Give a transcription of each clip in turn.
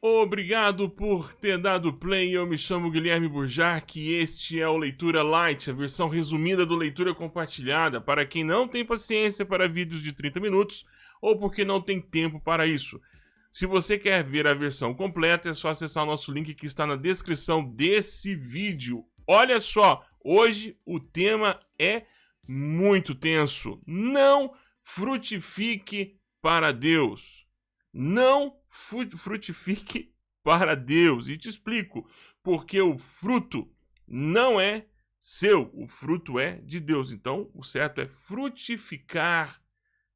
Obrigado por ter dado play. Eu me chamo Guilherme Burjac e este é o Leitura Light, a versão resumida do Leitura Compartilhada, para quem não tem paciência para vídeos de 30 minutos ou porque não tem tempo para isso. Se você quer ver a versão completa, é só acessar o nosso link que está na descrição desse vídeo. Olha só, hoje o tema é muito tenso. Não frutifique para Deus. Não frutifique para Deus. E te explico, porque o fruto não é seu, o fruto é de Deus. Então, o certo é frutificar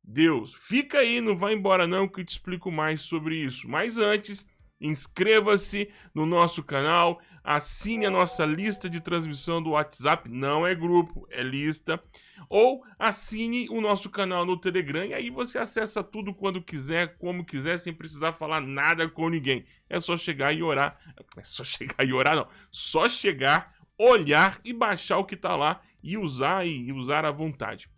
Deus. Fica aí, não vai embora não, que eu te explico mais sobre isso. Mas antes, inscreva-se no nosso canal, assine a nossa lista de transmissão do WhatsApp, não é grupo, é lista, ou assine o nosso canal no Telegram e aí você acessa tudo quando quiser, como quiser, sem precisar falar nada com ninguém. É só chegar e orar, é só chegar e orar não, só chegar, olhar e baixar o que está lá e usar e usar à vontade.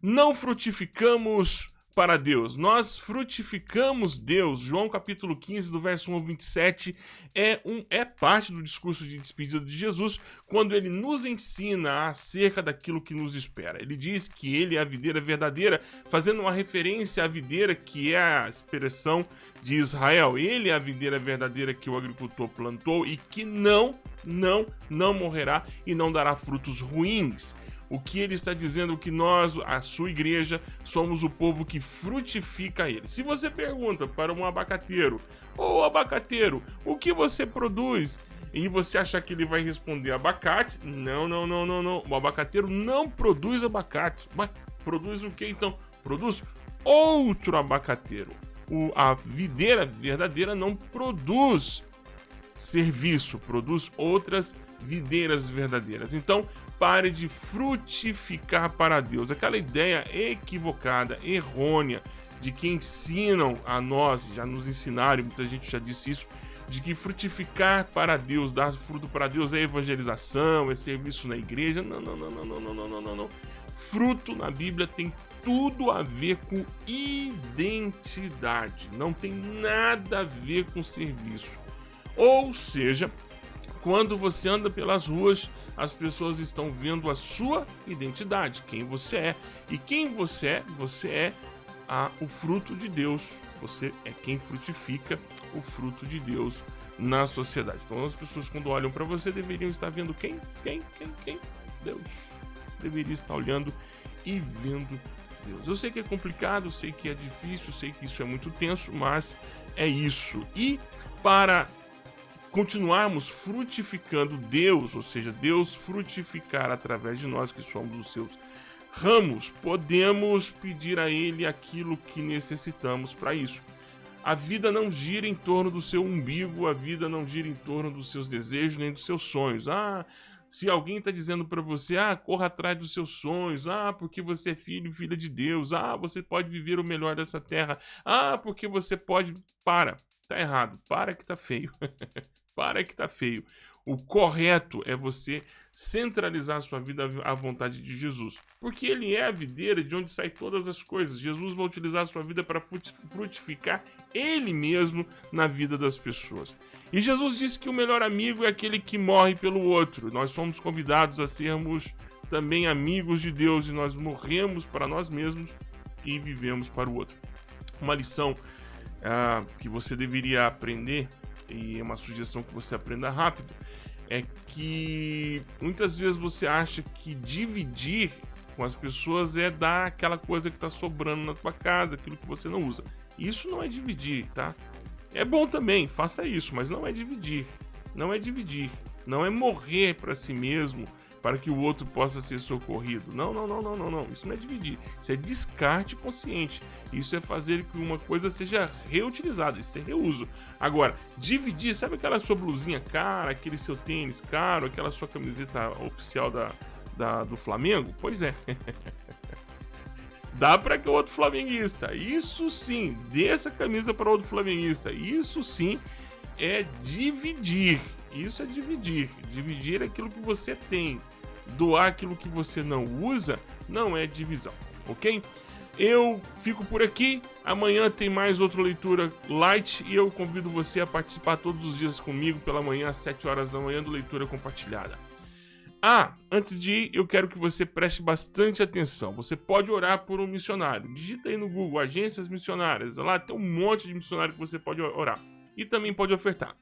Não frutificamos para Deus. Nós frutificamos Deus. João capítulo 15, do verso 1 ao 27, é, um, é parte do discurso de despedida de Jesus, quando ele nos ensina acerca daquilo que nos espera. Ele diz que ele é a videira verdadeira, fazendo uma referência à videira que é a expressão de Israel. Ele é a videira verdadeira que o agricultor plantou e que não, não, não morrerá e não dará frutos ruins. O que ele está dizendo é que nós, a sua igreja, somos o povo que frutifica ele. Se você pergunta para um abacateiro, ô abacateiro, o que você produz? E você achar que ele vai responder abacate? Não, não, não, não, não. O abacateiro não produz abacate. Mas produz o que então? Produz outro abacateiro. O, a videira verdadeira não produz serviço, produz outras videiras verdadeiras. Então, pare de frutificar para Deus. Aquela ideia equivocada, errônea, de que ensinam a nós, já nos ensinaram, muita gente já disse isso, de que frutificar para Deus, dar fruto para Deus é evangelização, é serviço na igreja. Não, não, não, não, não, não, não, não, não. Fruto na Bíblia tem tudo a ver com identidade, não tem nada a ver com serviço. Ou seja, quando você anda pelas ruas, as pessoas estão vendo a sua identidade, quem você é. E quem você é, você é a, o fruto de Deus. Você é quem frutifica o fruto de Deus na sociedade. Então as pessoas quando olham para você deveriam estar vendo quem? Quem? Quem? Quem? Deus. Deveria estar olhando e vendo Deus. Eu sei que é complicado, sei que é difícil, sei que isso é muito tenso, mas é isso. E para continuarmos frutificando Deus, ou seja, Deus frutificar através de nós que somos os seus ramos, podemos pedir a Ele aquilo que necessitamos para isso. A vida não gira em torno do seu umbigo, a vida não gira em torno dos seus desejos nem dos seus sonhos. Ah, se alguém está dizendo para você, ah, corra atrás dos seus sonhos, ah, porque você é filho e filha de Deus, ah, você pode viver o melhor dessa terra, ah, porque você pode. Para, tá errado, para que tá feio. para que tá feio. O correto é você centralizar sua vida à vontade de Jesus. Porque ele é a videira de onde saem todas as coisas. Jesus vai utilizar sua vida para frutificar ele mesmo na vida das pessoas. E Jesus disse que o melhor amigo é aquele que morre pelo outro. Nós somos convidados a sermos também amigos de Deus e nós morremos para nós mesmos e vivemos para o outro. Uma lição ah, que você deveria aprender e é uma sugestão que você aprenda rápido, é que muitas vezes você acha que dividir com as pessoas é dar aquela coisa que está sobrando na tua casa, aquilo que você não usa. Isso não é dividir, tá? É bom também, faça isso, mas não é dividir. Não é dividir. Não é morrer para si mesmo para que o outro possa ser socorrido. Não, não, não, não, não, não. Isso não é dividir. Isso é descarte consciente. Isso é fazer que uma coisa seja reutilizada. Isso é reuso. Agora, dividir, sabe aquela sua blusinha cara, aquele seu tênis caro, aquela sua camiseta oficial da, da do Flamengo? Pois é. Dá para que outro flamenguista. Isso sim, dê essa camisa para outro flamenguista. Isso sim é dividir. Isso é dividir. Dividir aquilo que você tem doar aquilo que você não usa não é divisão, ok? Eu fico por aqui. Amanhã tem mais outra leitura light e eu convido você a participar todos os dias comigo pela manhã às 7 horas da manhã do Leitura Compartilhada. Ah, antes de ir, eu quero que você preste bastante atenção. Você pode orar por um missionário. Digita aí no Google agências missionárias. Lá tem um monte de missionário que você pode orar. E também pode ofertar.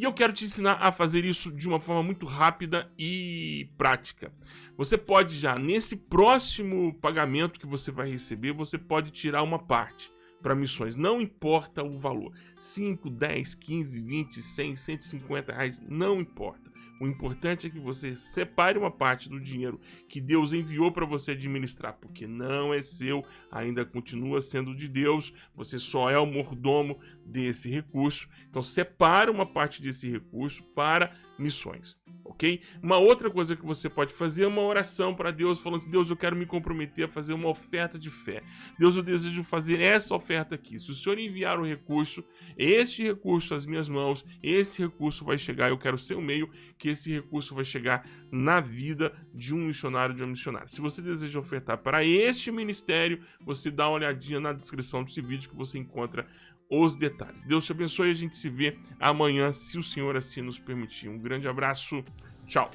E eu quero te ensinar a fazer isso de uma forma muito rápida e prática. Você pode já, nesse próximo pagamento que você vai receber, você pode tirar uma parte para missões. Não importa o valor. 5, 10, 15, 20, 100, 150 reais, não importa. O importante é que você separe uma parte do dinheiro que Deus enviou para você administrar, porque não é seu, ainda continua sendo de Deus, você só é o mordomo desse recurso. Então separe uma parte desse recurso para missões ok? Uma outra coisa que você pode fazer é uma oração para Deus, falando: Deus, eu quero me comprometer a fazer uma oferta de fé. Deus, eu desejo fazer essa oferta aqui. Se o Senhor enviar o recurso, este recurso às minhas mãos, esse recurso vai chegar. Eu quero ser o meio que esse recurso vai chegar na vida de um missionário, de uma missionária. Se você deseja ofertar para este ministério, você dá uma olhadinha na descrição desse vídeo que você encontra os detalhes. Deus te abençoe e a gente se vê amanhã, se o Senhor assim nos permitir. Um grande abraço, tchau!